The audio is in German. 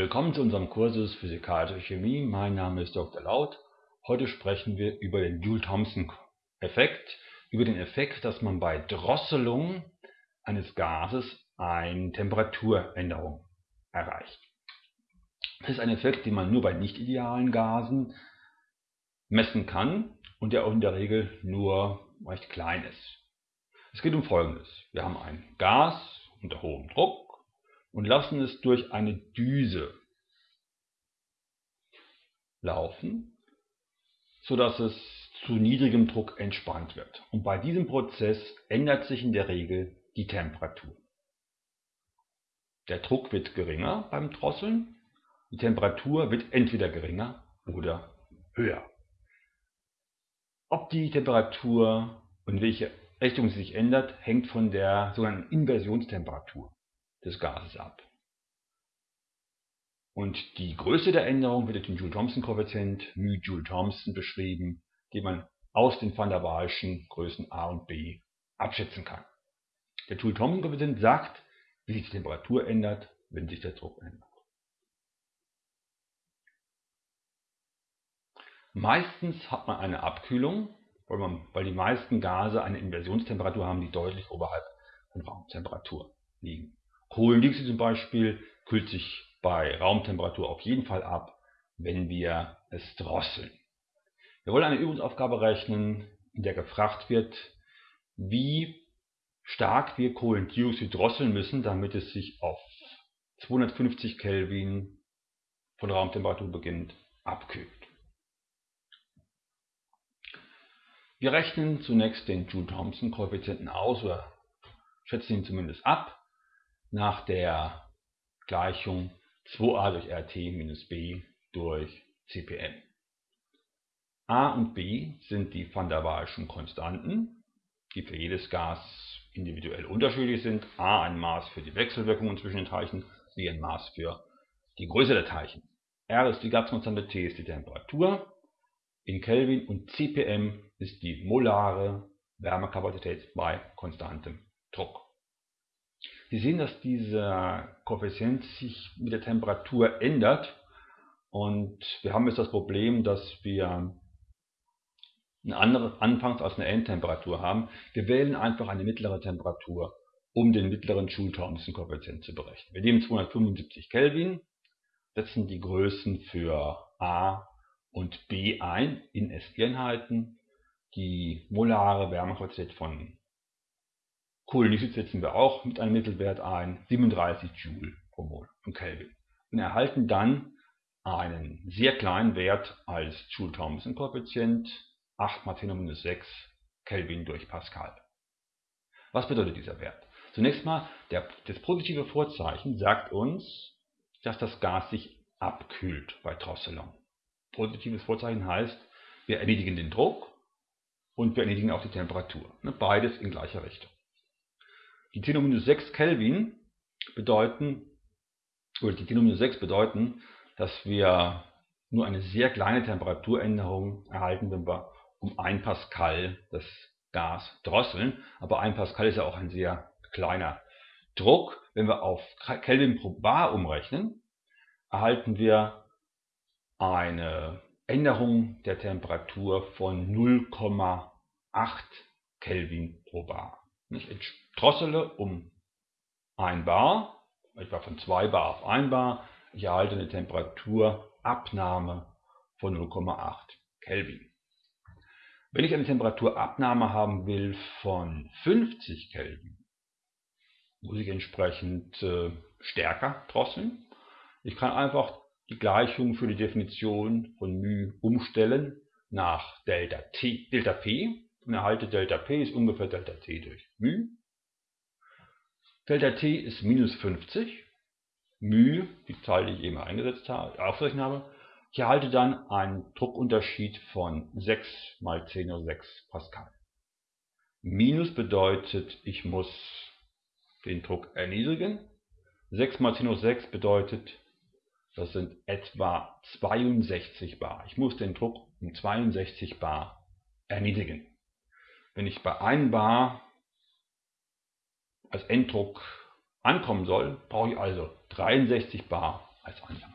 Willkommen zu unserem Kursus Physikalische Chemie. Mein Name ist Dr. Laut. Heute sprechen wir über den Joule-Thomson-Effekt, über den Effekt, dass man bei Drosselung eines Gases eine Temperaturänderung erreicht. Das ist ein Effekt, den man nur bei nicht idealen Gasen messen kann und der auch in der Regel nur recht klein ist. Es geht um Folgendes. Wir haben ein Gas unter hohem Druck und lassen es durch eine Düse laufen, sodass es zu niedrigem Druck entspannt wird. Und bei diesem Prozess ändert sich in der Regel die Temperatur. Der Druck wird geringer beim Drosseln, die Temperatur wird entweder geringer oder höher. Ob die Temperatur und welche Richtung sie sich ändert, hängt von der sogenannten Inversionstemperatur des Gases ab. Und die Größe der Änderung wird durch den Joule-Thomson-Koeffizient μ Joule-Thomson beschrieben, den man aus den van der Waalschen Größen a und b abschätzen kann. Der Joule-Thomson-Koeffizient sagt, wie sich die Temperatur ändert, wenn sich der Druck ändert. Meistens hat man eine Abkühlung, weil, man, weil die meisten Gase eine Inversionstemperatur haben, die deutlich oberhalb von Raumtemperatur liegen. Kohlendioxid zum Beispiel kühlt sich bei Raumtemperatur auf jeden Fall ab, wenn wir es drosseln. Wir wollen eine Übungsaufgabe rechnen, in der gefragt wird, wie stark wir Kohlendioxid drosseln müssen, damit es sich auf 250 Kelvin von Raumtemperatur beginnt abkühlt. Wir rechnen zunächst den Joule-Thomson-Koeffizienten aus oder schätzen ihn zumindest ab nach der Gleichung 2a durch RT minus b durch CPM. A und B sind die van der Waalschen Konstanten, die für jedes Gas individuell unterschiedlich sind. A ein Maß für die Wechselwirkungen zwischen den Teilchen, B ein Maß für die Größe der Teilchen. R ist die Gaskonstante, T ist die Temperatur in Kelvin und CPM ist die molare Wärmekapazität bei konstantem Druck. Sie sehen, dass dieser Koeffizient sich mit der Temperatur ändert und wir haben jetzt das Problem, dass wir eine andere Anfangs- als eine Endtemperatur haben. Wir wählen einfach eine mittlere Temperatur, um den mittleren Joule-Thomson-Koeffizient zu berechnen. Wir nehmen 275 Kelvin, setzen die Größen für A und B ein in SI-Einheiten, die molare Wärmekapazität von Kohlendioxid setzen wir auch mit einem Mittelwert ein, 37 Joule pro Mol von Kelvin. Und erhalten dann einen sehr kleinen Wert als Joule-Thomson-Koeffizient, 8 mal 10 minus 6 Kelvin durch Pascal. Was bedeutet dieser Wert? Zunächst mal, der, das positive Vorzeichen sagt uns, dass das Gas sich abkühlt bei Drosselung. Positives Vorzeichen heißt, wir erledigen den Druck und wir erledigen auch die Temperatur. Ne, beides in gleicher Richtung. Die 10 minus 6 Kelvin bedeuten, oder die 10 minus 6 bedeuten, dass wir nur eine sehr kleine Temperaturänderung erhalten, wenn wir um 1 Pascal das Gas drosseln. Aber 1 Pascal ist ja auch ein sehr kleiner Druck. Wenn wir auf Kelvin pro Bar umrechnen, erhalten wir eine Änderung der Temperatur von 0,8 Kelvin pro Bar. Ich drossele um 1 bar, etwa von 2 bar auf 1 bar. Ich erhalte eine Temperaturabnahme von 0,8 Kelvin. Wenn ich eine Temperaturabnahme haben will von 50 Kelvin, muss ich entsprechend äh, stärker drosseln. Ich kann einfach die Gleichung für die Definition von μ umstellen nach Delta, T, Delta P und erhalte Delta P ist ungefähr Delta T durch μ. Delta T ist minus 50. μ, die Zahl, die ich eben eingesetzt habe, aufgerechnet habe. Ich erhalte dann einen Druckunterschied von 6 mal 10 hoch 6 Pascal. Minus bedeutet, ich muss den Druck erniedrigen. 6 mal 10 hoch 6 bedeutet, das sind etwa 62 bar. Ich muss den Druck um 62 bar erniedrigen. Wenn ich bei 1 bar als Enddruck ankommen soll, brauche ich also 63 bar als Anfang.